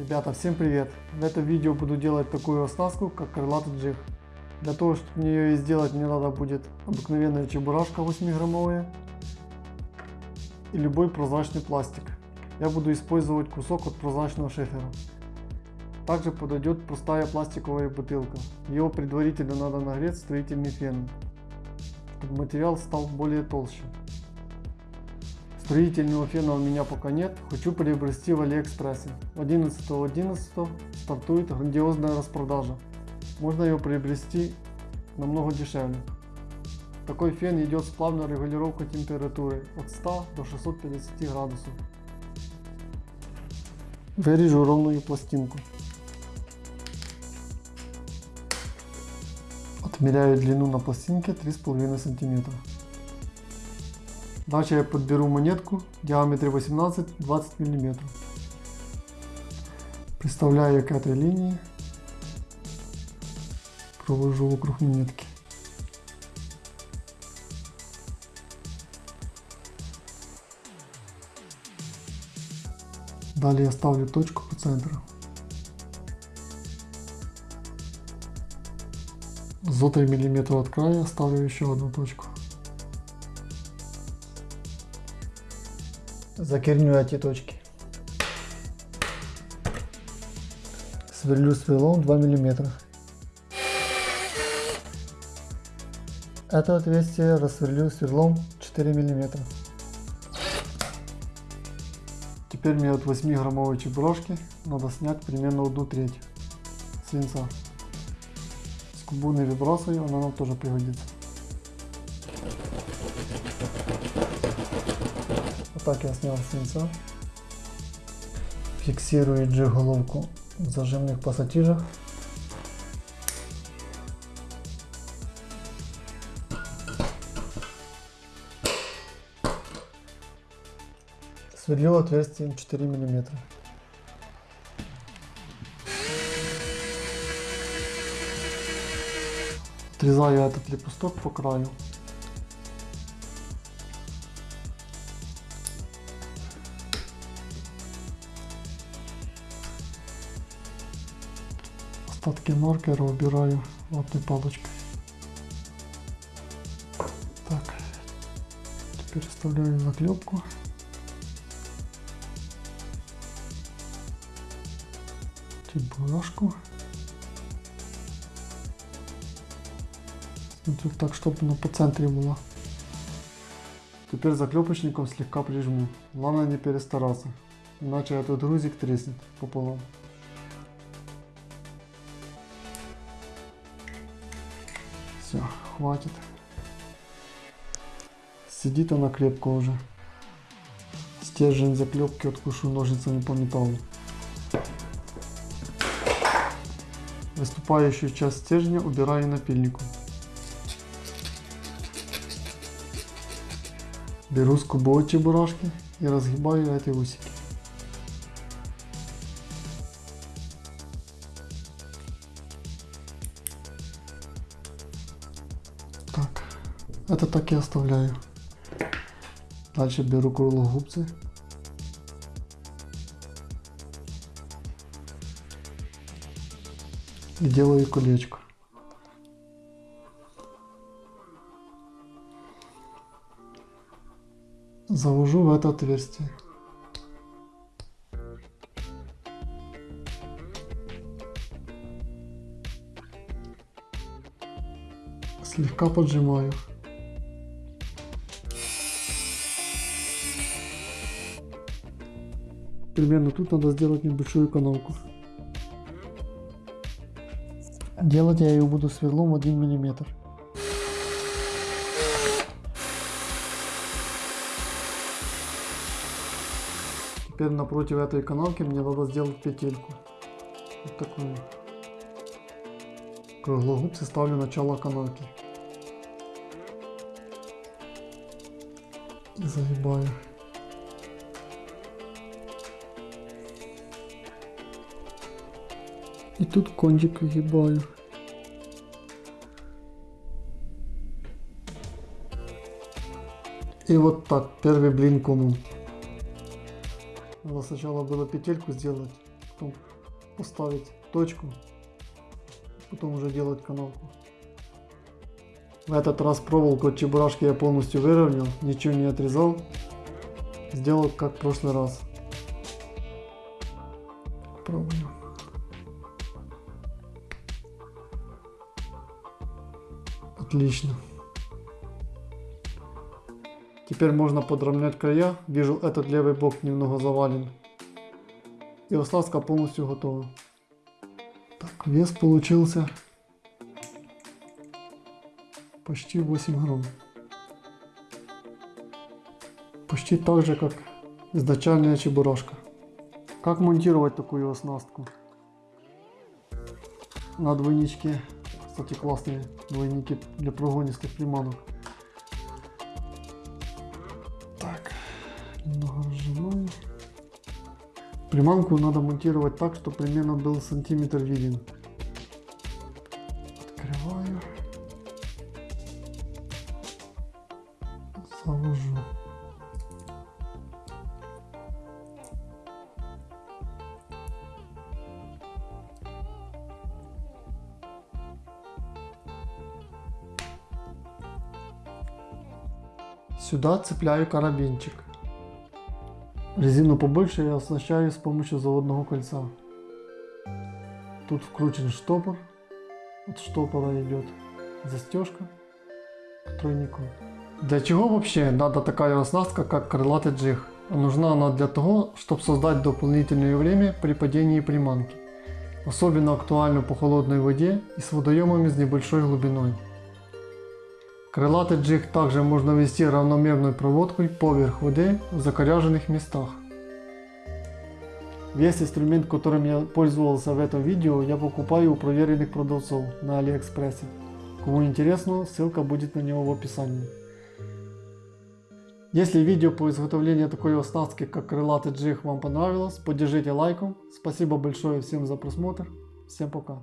Ребята, всем привет! В этом видео буду делать такую оснастку, как крылатый джиг. Для того, чтобы ее сделать, мне надо будет обыкновенная чебурашка 8 граммовая и любой прозрачный пластик. Я буду использовать кусок от прозрачного шифера. Также подойдет простая пластиковая бутылка. Ее предварительно надо нагреть строительным феном, чтобы материал стал более толще. Строительного фена у меня пока нет, хочу приобрести в Алиэкспрессе. 11.11 .11 стартует грандиозная распродажа. Можно ее приобрести намного дешевле. Такой фен идет с плавной регулировкой температуры от 100 до 650 градусов. Вырежу ровную пластинку. Отмеряю длину на пластинке 3,5 сантиметра. Дальше я подберу монетку в диаметре 18-20 мм. Приставляю к этой линии. Провожу вокруг монетки. Далее я ставлю точку по центру. За 3 мм от края ставлю еще одну точку. Закерню эти точки. Сверлю сверлом 2 мм. Это отверстие рассверлю сверлом 4 мм. Теперь мне от 8 граммовой чебурашки надо снять примерно одну треть свинца. Скобу не выбрасываю, она нам тоже пригодится. Вот так я снял свинца. Фиксирую G-головку в зажимных пассатижах. Сверлю отверстием 4 мм. Отрезаю этот лепесток по краю. Остатки маркера убираю ватной палочкой. Так, теперь вставляю заклепку. чебурашку. Смотрю так, чтобы она по центре была. Теперь заклепочником слегка прижму. Главное не перестараться, иначе этот грузик треснет пополам. Все, хватит. Сидит она крепко уже. Стержень заклепки откушу ножницами по металлу. Выступающую часть стержня убираю напильником. Беру скобу от чебурашки и разгибаю эти усики. Это так и оставляю. Дальше беру круглогубцы и делаю колечко. Завожу в это отверстие. Слегка поджимаю. Примерно тут надо сделать небольшую канавку. Делать я ее буду сверлом 1 мм. Теперь напротив этой канавки мне надо сделать петельку. Вот такую. Круглогубцы ставлю начало канавки. И загибаю. И тут кончик выгибаю. И вот так, первый блин комом. Надо сначала было петельку сделать, потом поставить точку, потом уже делать канавку. В этот раз проволоку от чебурашки я полностью выровнял, ничего не отрезал. Сделал как в прошлый раз. Пробую. Отлично. Теперь можно подровнять края. Вижу, этот левый бок немного завален. И оснастка полностью готова. Так, вес получился почти 8 грамм. Почти так же, как изначальная чебурашка. Как монтировать такую оснастку? На двойничке. Кстати, классные двойники для прогонистых приманок. Так, немного разжимаю. Приманку надо монтировать так, чтобы примерно был сантиметр виден. Открываю. Завожу. Сюда цепляю карабинчик. Резину побольше я оснащаю с помощью заводного кольца. Тут вкручен штопор. От штопора идет застежка к тройнику. Для чего вообще надо такая оснастка, как крылатый джиг? Нужна она для того, чтобы создать дополнительное время при падении приманки. Особенно актуально по холодной воде и с водоемами с небольшой глубиной. Крылатый джиг также можно вести равномерной проводкой поверх воды в закоряженных местах. Весь инструмент, которым я пользовался в этом видео, я покупаю у проверенных продавцов на Алиэкспрессе. Кому интересно, ссылка будет на него в описании. Если видео по изготовлению такой оснастки, как крылатый джиг вам понравилось, поддержите лайком. Спасибо большое всем за просмотр. Всем пока.